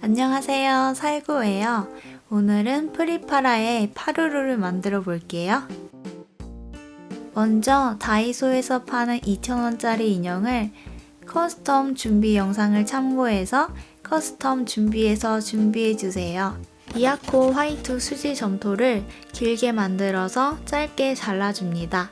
안녕하세요. 살구예요. 오늘은 프리파라의 파루루를 만들어 볼게요. 먼저 다이소에서 파는 2,000원짜리 인형을 custom 준비 영상을 참고해서 custom 준비해서 준비해주세요. 이아코 화이트 수지 점토를 길게 만들어서 짧게 잘라줍니다.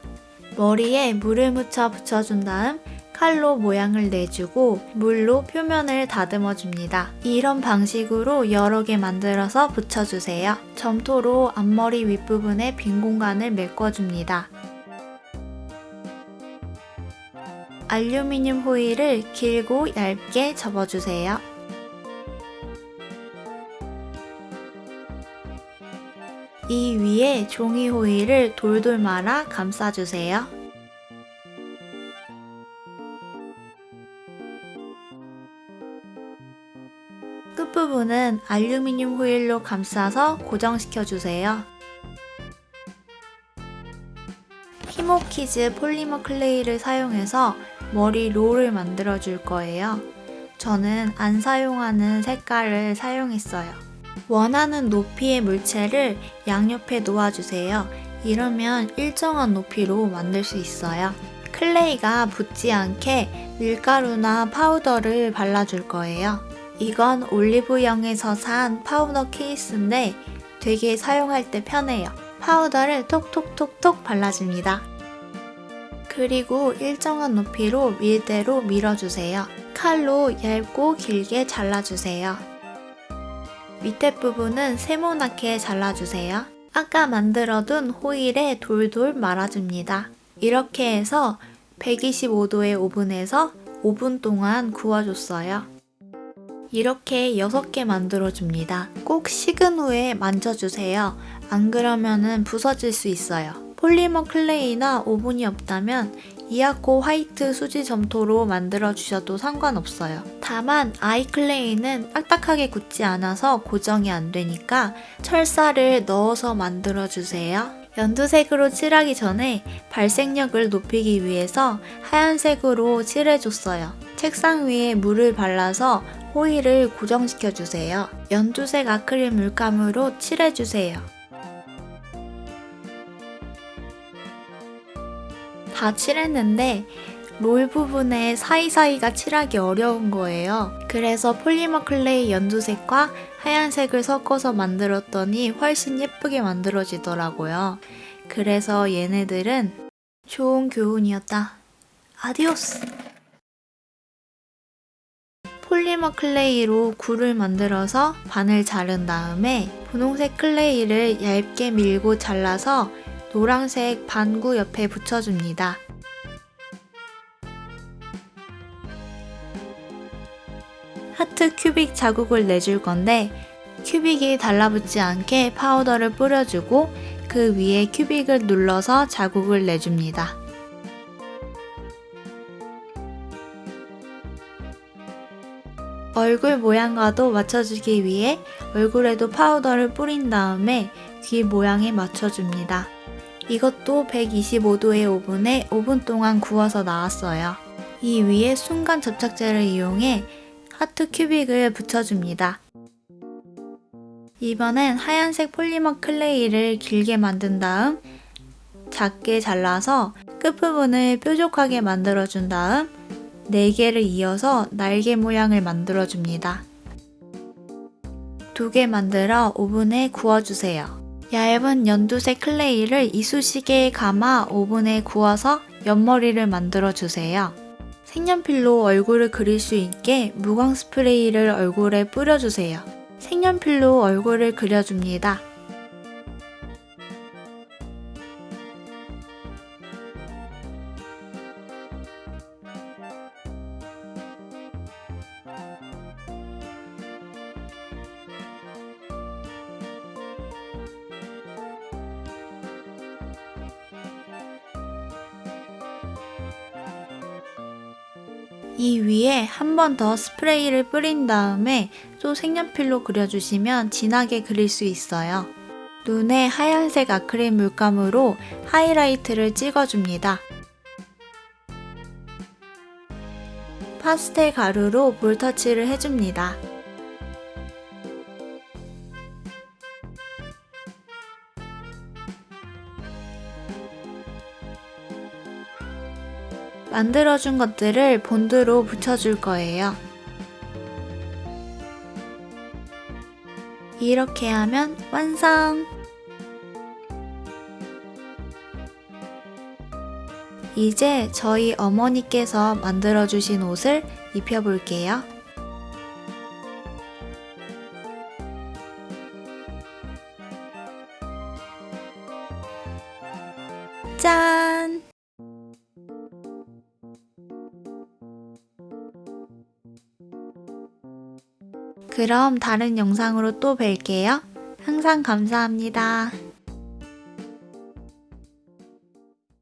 머리에 물을 묻혀 붙여준 다음 칼로 모양을 내주고 물로 표면을 다듬어 줍니다. 이런 방식으로 여러 개 만들어서 붙여주세요. 점토로 앞머리 윗부분에 빈 공간을 메꿔줍니다. 알루미늄 호일을 길고 얇게 접어주세요. 이 위에 종이 호일을 돌돌 말아 감싸주세요. 끝부분은 알루미늄 호일로 감싸서 고정시켜주세요. 히모키즈 polymer clay를 사용해서 머리 롤을 만들어 줄 거예요. 저는 안 사용하는 색깔을 사용했어요. 원하는 높이의 물체를 양옆에 놓아주세요. 이러면 일정한 높이로 만들 수 있어요. clay가 붙지 않게 밀가루나 파우더를 발라줄 거예요. 이건 올리브영에서 산 파우더 케이스인데 되게 사용할 때 편해요. 파우더를 톡톡톡톡 발라줍니다. 그리고 일정한 높이로 밀대로 밀어주세요. 칼로 얇고 길게 잘라주세요. 밑에 부분은 세모나게 잘라주세요. 아까 만들어둔 호일에 돌돌 말아줍니다. 이렇게 해서 125도의 오븐에서 5분 동안 구워줬어요. 이렇게 6개 만들어줍니다. 꼭 식은 후에 만져주세요. 안 그러면 부서질 수 있어요. polymer clay나 오븐이 없다면 이아코 화이트 수지 점토로 만들어주셔도 상관없어요. 다만 아이클레이는 딱딱하게 굳지 않아서 고정이 안 되니까 철사를 넣어서 만들어주세요. 연두색으로 칠하기 전에 발색력을 높이기 위해서 하얀색으로 칠해줬어요. 책상 위에 물을 발라서 호일을 고정시켜주세요. 연두색 아크릴 물감으로 칠해주세요. 다 칠했는데 롤 부분에 사이사이가 칠하기 어려운 거예요. 그래서 polymer clay 연두색과 하얀색을 섞어서 만들었더니 훨씬 예쁘게 만들어지더라고요. 그래서 얘네들은 좋은 교훈이었다. Adiós! polymer clay로 구를 만들어서 반을 자른 다음에 분홍색 clay를 얇게 밀고 잘라서 노란색 반구 옆에 붙여줍니다. 하트 큐빅 자국을 내줄 건데 큐빅이 달라붙지 않게 파우더를 뿌려주고 그 위에 큐빅을 눌러서 자국을 내줍니다. 얼굴 모양과도 맞춰주기 위해 얼굴에도 파우더를 뿌린 다음에 귀 모양에 맞춰줍니다. 이것도 125도의 오븐에 5분 동안 구워서 나왔어요. 이 위에 순간 접착제를 이용해 하트 큐빅을 붙여줍니다. 이번엔 하얀색 폴리머 클레이를 길게 만든 다음 작게 잘라서 끝부분을 뾰족하게 만들어준 다음 4개를 이어서 날개 모양을 만들어줍니다. 2개 만들어 오븐에 구워주세요. 얇은 연두색 클레이를 이쑤시개에 감아 오븐에 구워서 옆머리를 만들어주세요. 색연필로 얼굴을 그릴 수 있게 무광 스프레이를 얼굴에 뿌려주세요. 색연필로 얼굴을 그려줍니다. 이 위에 한 번 더 스프레이를 뿌린 다음에 또 색연필로 그려주시면 진하게 그릴 수 있어요. 눈에 하얀색 아크릴 물감으로 하이라이트를 찍어줍니다. 파스텔 가루로 볼터치를 해줍니다. 만들어준 것들을 본드로 붙여줄 거예요. 이렇게 하면 완성! 이제 저희 어머니께서 만들어주신 옷을 입혀볼게요. 짠! 그럼 다른 영상으로 또 뵐게요. 항상 감사합니다.